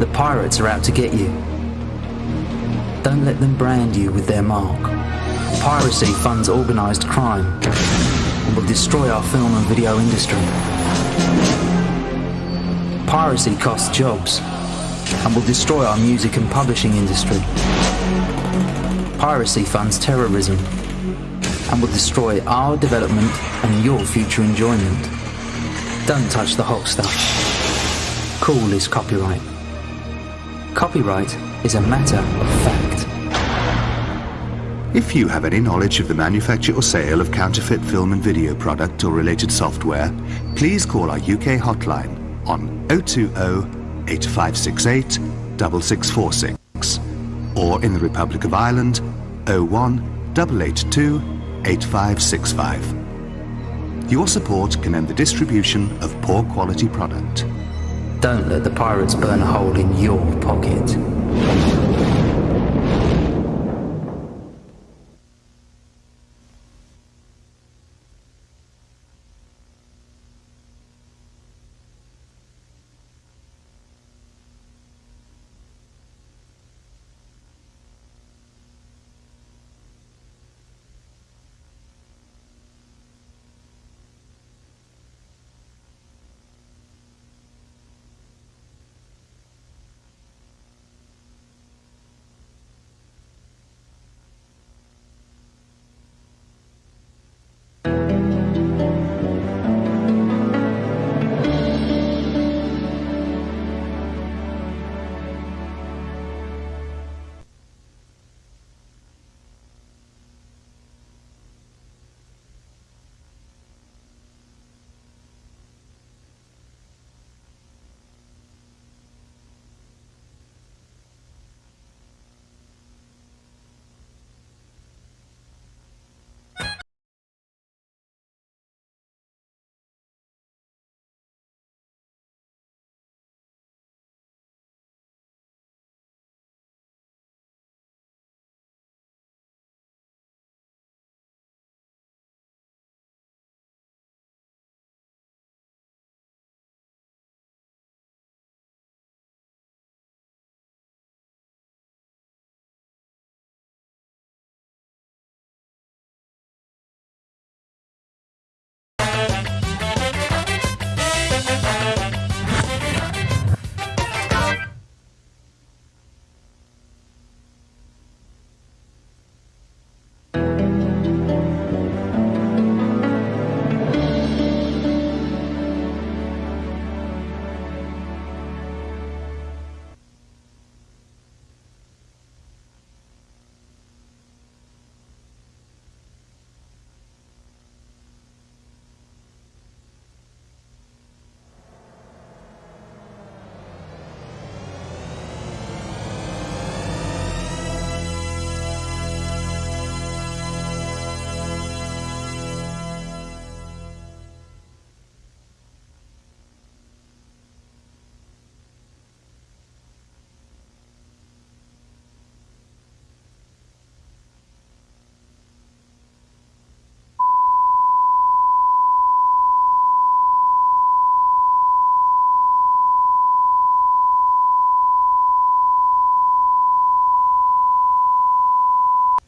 The pirates are out to get you. Don't let them brand you with their mark. Piracy funds organised crime and will destroy our film and video industry. Piracy costs jobs and will destroy our music and publishing industry. Piracy funds terrorism and will destroy our development and your future enjoyment. Don't touch the hot stuff. Cool is copyright. Copyright is a matter of fact. If you have any knowledge of the manufacture or sale of counterfeit film and video product or related software, please call our UK hotline on 020 8568 6646 or in the Republic of Ireland 01 882 8565. Your support can end the distribution of poor quality product. Don't let the pirates burn a hole in your pocket.